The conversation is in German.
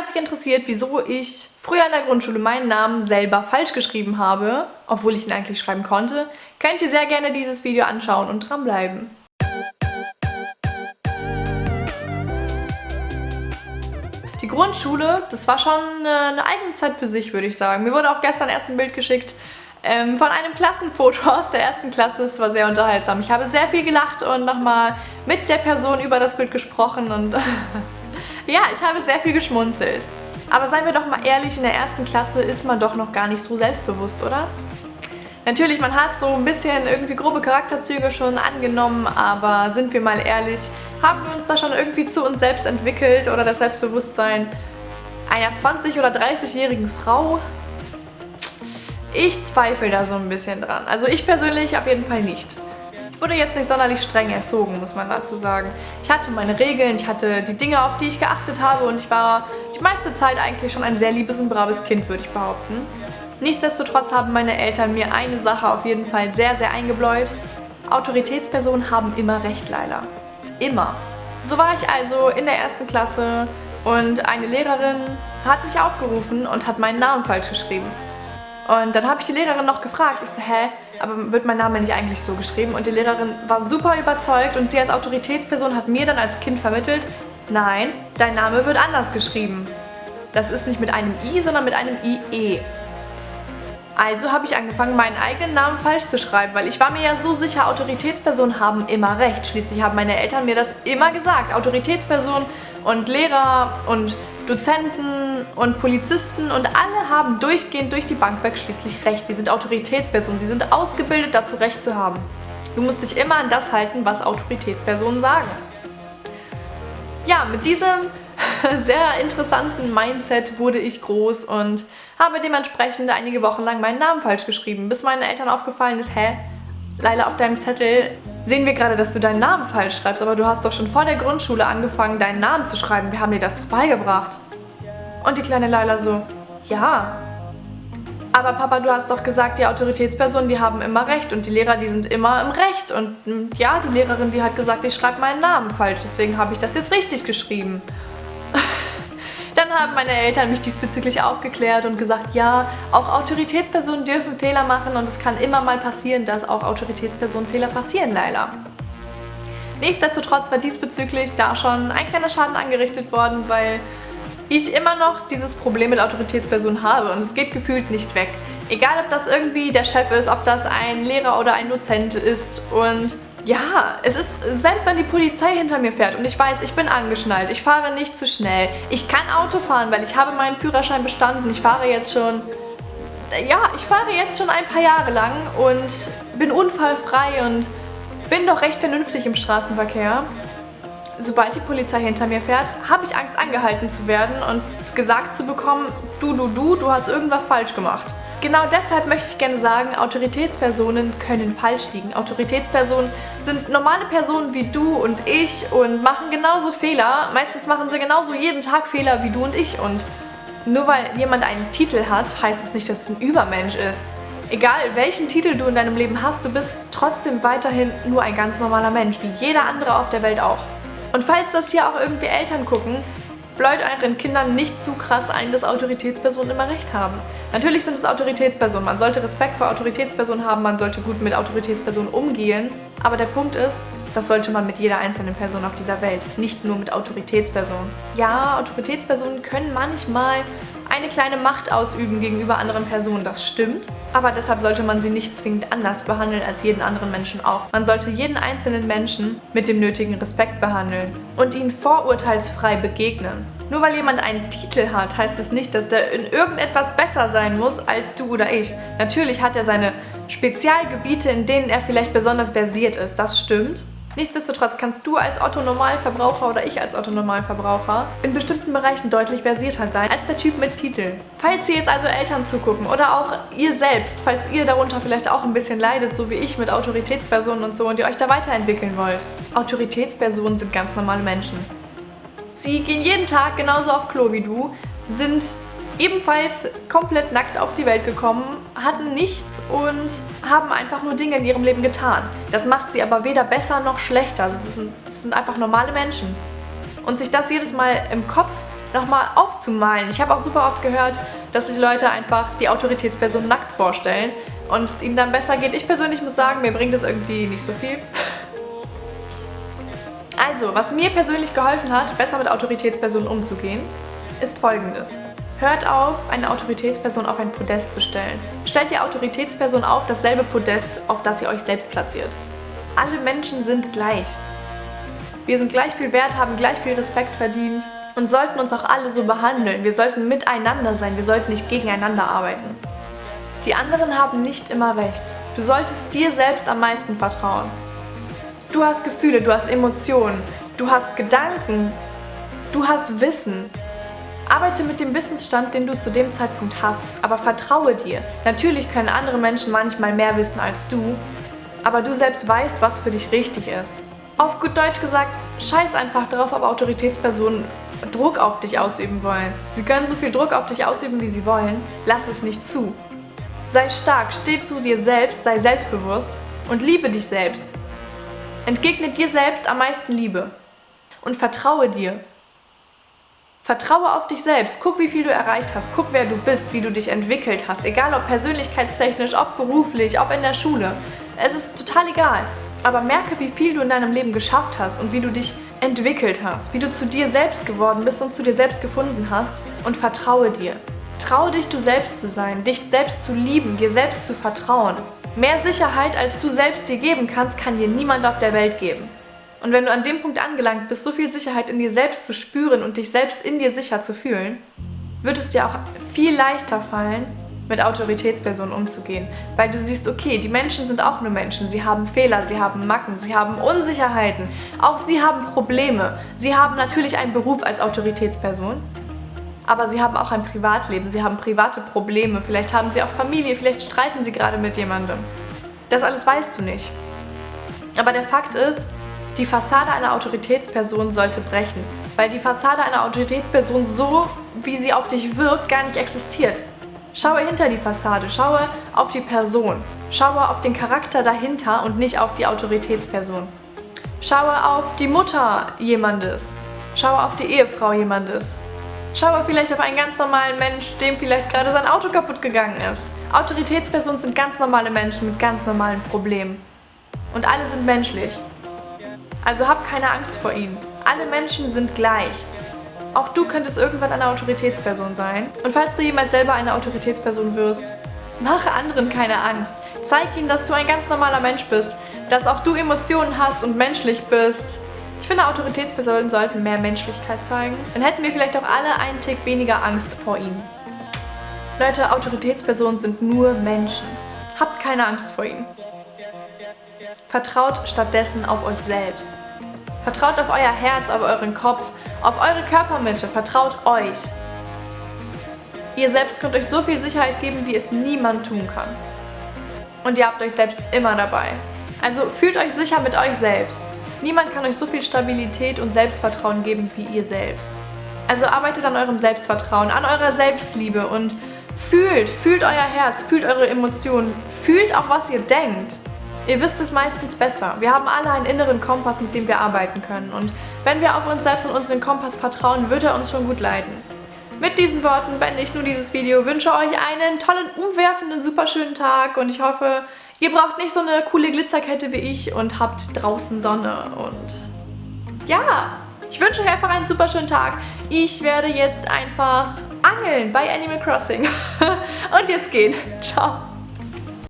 Falls dich interessiert, wieso ich früher in der Grundschule meinen Namen selber falsch geschrieben habe, obwohl ich ihn eigentlich schreiben konnte, könnt ihr sehr gerne dieses Video anschauen und dranbleiben. Die Grundschule, das war schon eine eigene Zeit für sich, würde ich sagen. Mir wurde auch gestern erst ein Bild geschickt ähm, von einem Klassenfoto aus der ersten Klasse. Es war sehr unterhaltsam. Ich habe sehr viel gelacht und nochmal mit der Person über das Bild gesprochen und ja, ich habe sehr viel geschmunzelt. Aber seien wir doch mal ehrlich, in der ersten Klasse ist man doch noch gar nicht so selbstbewusst, oder? Natürlich, man hat so ein bisschen irgendwie grobe Charakterzüge schon angenommen, aber sind wir mal ehrlich, haben wir uns da schon irgendwie zu uns selbst entwickelt oder das Selbstbewusstsein einer 20- oder 30-jährigen Frau? Ich zweifle da so ein bisschen dran. Also ich persönlich auf jeden Fall nicht. Ich wurde jetzt nicht sonderlich streng erzogen, muss man dazu sagen. Ich hatte meine Regeln, ich hatte die Dinge, auf die ich geachtet habe und ich war die meiste Zeit eigentlich schon ein sehr liebes und braves Kind, würde ich behaupten. Nichtsdestotrotz haben meine Eltern mir eine Sache auf jeden Fall sehr, sehr eingebläut. Autoritätspersonen haben immer recht, Leila. Immer. So war ich also in der ersten Klasse und eine Lehrerin hat mich aufgerufen und hat meinen Namen falsch geschrieben. Und dann habe ich die Lehrerin noch gefragt, ich so, hä, aber wird mein Name nicht eigentlich so geschrieben? Und die Lehrerin war super überzeugt und sie als Autoritätsperson hat mir dann als Kind vermittelt, nein, dein Name wird anders geschrieben. Das ist nicht mit einem I, sondern mit einem IE. Also habe ich angefangen, meinen eigenen Namen falsch zu schreiben, weil ich war mir ja so sicher, Autoritätspersonen haben immer recht. Schließlich haben meine Eltern mir das immer gesagt. Autoritätspersonen und Lehrer und Dozenten und Polizisten und alle haben durchgehend durch die Bank weg schließlich recht. Sie sind Autoritätspersonen, sie sind ausgebildet dazu Recht zu haben. Du musst dich immer an das halten, was Autoritätspersonen sagen. Ja, mit diesem sehr interessanten Mindset wurde ich groß und habe dementsprechend einige Wochen lang meinen Namen falsch geschrieben, bis meinen Eltern aufgefallen ist, hä, Leila, auf deinem Zettel sehen wir gerade, dass du deinen Namen falsch schreibst, aber du hast doch schon vor der Grundschule angefangen, deinen Namen zu schreiben. Wir haben dir das doch beigebracht. Und die kleine Leila so, ja, aber Papa, du hast doch gesagt, die Autoritätspersonen, die haben immer recht und die Lehrer, die sind immer im Recht. Und hm, ja, die Lehrerin, die hat gesagt, ich schreibe meinen Namen falsch, deswegen habe ich das jetzt richtig geschrieben. Dann haben meine Eltern mich diesbezüglich aufgeklärt und gesagt, ja, auch Autoritätspersonen dürfen Fehler machen und es kann immer mal passieren, dass auch Autoritätspersonen Fehler passieren, leider. Nichtsdestotrotz war diesbezüglich da schon ein kleiner Schaden angerichtet worden, weil ich immer noch dieses Problem mit Autoritätspersonen habe und es geht gefühlt nicht weg. Egal, ob das irgendwie der Chef ist, ob das ein Lehrer oder ein Dozent ist und ja, es ist, selbst wenn die Polizei hinter mir fährt und ich weiß, ich bin angeschnallt, ich fahre nicht zu schnell, ich kann Auto fahren, weil ich habe meinen Führerschein bestanden, ich fahre jetzt schon, ja, ich fahre jetzt schon ein paar Jahre lang und bin unfallfrei und bin doch recht vernünftig im Straßenverkehr. Sobald die Polizei hinter mir fährt, habe ich Angst angehalten zu werden und gesagt zu bekommen, du, du, du, du hast irgendwas falsch gemacht. Genau deshalb möchte ich gerne sagen, Autoritätspersonen können falsch liegen. Autoritätspersonen sind normale Personen wie du und ich und machen genauso Fehler. Meistens machen sie genauso jeden Tag Fehler wie du und ich und nur weil jemand einen Titel hat, heißt es nicht, dass es ein Übermensch ist. Egal welchen Titel du in deinem Leben hast, du bist trotzdem weiterhin nur ein ganz normaler Mensch, wie jeder andere auf der Welt auch. Und falls das hier auch irgendwie Eltern gucken, bläut euren Kindern nicht zu krass ein, dass Autoritätspersonen immer recht haben. Natürlich sind es Autoritätspersonen, man sollte Respekt vor Autoritätspersonen haben, man sollte gut mit Autoritätspersonen umgehen, aber der Punkt ist, das sollte man mit jeder einzelnen Person auf dieser Welt, nicht nur mit Autoritätspersonen. Ja, Autoritätspersonen können manchmal eine kleine Macht ausüben gegenüber anderen Personen, das stimmt. Aber deshalb sollte man sie nicht zwingend anders behandeln als jeden anderen Menschen auch. Man sollte jeden einzelnen Menschen mit dem nötigen Respekt behandeln und ihnen vorurteilsfrei begegnen. Nur weil jemand einen Titel hat, heißt es nicht, dass der in irgendetwas besser sein muss als du oder ich. Natürlich hat er seine Spezialgebiete, in denen er vielleicht besonders versiert ist, das stimmt. Nichtsdestotrotz kannst du als Otto-Normalverbraucher oder ich als Otto-Normalverbraucher in bestimmten Bereichen deutlich versierter sein als der Typ mit Titel. Falls hier jetzt also Eltern zugucken oder auch ihr selbst, falls ihr darunter vielleicht auch ein bisschen leidet, so wie ich mit Autoritätspersonen und so und ihr euch da weiterentwickeln wollt. Autoritätspersonen sind ganz normale Menschen. Sie gehen jeden Tag genauso auf Klo wie du, sind ebenfalls komplett nackt auf die Welt gekommen, hatten nichts und haben einfach nur Dinge in ihrem Leben getan. Das macht sie aber weder besser noch schlechter. Das sind, das sind einfach normale Menschen. Und sich das jedes Mal im Kopf nochmal aufzumalen. Ich habe auch super oft gehört, dass sich Leute einfach die Autoritätsperson nackt vorstellen und es ihnen dann besser geht. Ich persönlich muss sagen, mir bringt das irgendwie nicht so viel. Also, was mir persönlich geholfen hat, besser mit Autoritätspersonen umzugehen, ist folgendes. Hört auf, eine Autoritätsperson auf ein Podest zu stellen. Stellt die Autoritätsperson auf dasselbe Podest, auf das ihr euch selbst platziert. Alle Menschen sind gleich. Wir sind gleich viel wert, haben gleich viel Respekt verdient und sollten uns auch alle so behandeln. Wir sollten miteinander sein, wir sollten nicht gegeneinander arbeiten. Die anderen haben nicht immer recht. Du solltest dir selbst am meisten vertrauen. Du hast Gefühle, du hast Emotionen, du hast Gedanken, du hast Wissen. Arbeite mit dem Wissensstand, den du zu dem Zeitpunkt hast, aber vertraue dir. Natürlich können andere Menschen manchmal mehr wissen als du, aber du selbst weißt, was für dich richtig ist. Auf gut Deutsch gesagt, scheiß einfach darauf, ob Autoritätspersonen Druck auf dich ausüben wollen. Sie können so viel Druck auf dich ausüben, wie sie wollen. Lass es nicht zu. Sei stark, steh zu dir selbst, sei selbstbewusst und liebe dich selbst. Entgegne dir selbst am meisten Liebe und vertraue dir. Vertraue auf dich selbst. Guck, wie viel du erreicht hast. Guck, wer du bist, wie du dich entwickelt hast. Egal ob persönlichkeitstechnisch, ob beruflich, ob in der Schule. Es ist total egal. Aber merke, wie viel du in deinem Leben geschafft hast und wie du dich entwickelt hast. Wie du zu dir selbst geworden bist und zu dir selbst gefunden hast. Und vertraue dir. Trau dich, du selbst zu sein, dich selbst zu lieben, dir selbst zu vertrauen. Mehr Sicherheit, als du selbst dir geben kannst, kann dir niemand auf der Welt geben. Und wenn du an dem Punkt angelangt bist, so viel Sicherheit in dir selbst zu spüren und dich selbst in dir sicher zu fühlen, wird es dir auch viel leichter fallen, mit Autoritätspersonen umzugehen. Weil du siehst, okay, die Menschen sind auch nur Menschen. Sie haben Fehler, sie haben Macken, sie haben Unsicherheiten. Auch sie haben Probleme. Sie haben natürlich einen Beruf als Autoritätsperson. Aber sie haben auch ein Privatleben, sie haben private Probleme. Vielleicht haben sie auch Familie, vielleicht streiten sie gerade mit jemandem. Das alles weißt du nicht. Aber der Fakt ist, die Fassade einer Autoritätsperson sollte brechen, weil die Fassade einer Autoritätsperson so, wie sie auf dich wirkt, gar nicht existiert. Schaue hinter die Fassade, schaue auf die Person, schaue auf den Charakter dahinter und nicht auf die Autoritätsperson. Schaue auf die Mutter jemandes, schaue auf die Ehefrau jemandes, schaue vielleicht auf einen ganz normalen Mensch, dem vielleicht gerade sein Auto kaputt gegangen ist. Autoritätspersonen sind ganz normale Menschen mit ganz normalen Problemen. Und alle sind menschlich. Also hab keine Angst vor ihnen. Alle Menschen sind gleich. Auch du könntest irgendwann eine Autoritätsperson sein. Und falls du jemals selber eine Autoritätsperson wirst, mache anderen keine Angst. Zeig ihnen, dass du ein ganz normaler Mensch bist, dass auch du Emotionen hast und menschlich bist. Ich finde, Autoritätspersonen sollten mehr Menschlichkeit zeigen. Dann hätten wir vielleicht auch alle einen Tick weniger Angst vor ihnen. Leute, Autoritätspersonen sind nur Menschen. Habt keine Angst vor ihnen. Vertraut stattdessen auf euch selbst. Vertraut auf euer Herz, auf euren Kopf, auf eure Körpermitte. Vertraut euch. Ihr selbst könnt euch so viel Sicherheit geben, wie es niemand tun kann. Und ihr habt euch selbst immer dabei. Also fühlt euch sicher mit euch selbst. Niemand kann euch so viel Stabilität und Selbstvertrauen geben wie ihr selbst. Also arbeitet an eurem Selbstvertrauen, an eurer Selbstliebe und fühlt, fühlt euer Herz, fühlt eure Emotionen, fühlt auch, was ihr denkt. Ihr wisst es meistens besser. Wir haben alle einen inneren Kompass, mit dem wir arbeiten können. Und wenn wir auf uns selbst und unseren Kompass vertrauen, wird er uns schon gut leiten. Mit diesen Worten beende ich nun dieses Video, wünsche euch einen tollen, umwerfenden, super schönen Tag und ich hoffe, ihr braucht nicht so eine coole Glitzerkette wie ich und habt draußen Sonne und ja, ich wünsche euch einfach einen super schönen Tag. Ich werde jetzt einfach angeln bei Animal Crossing und jetzt gehen. Ciao.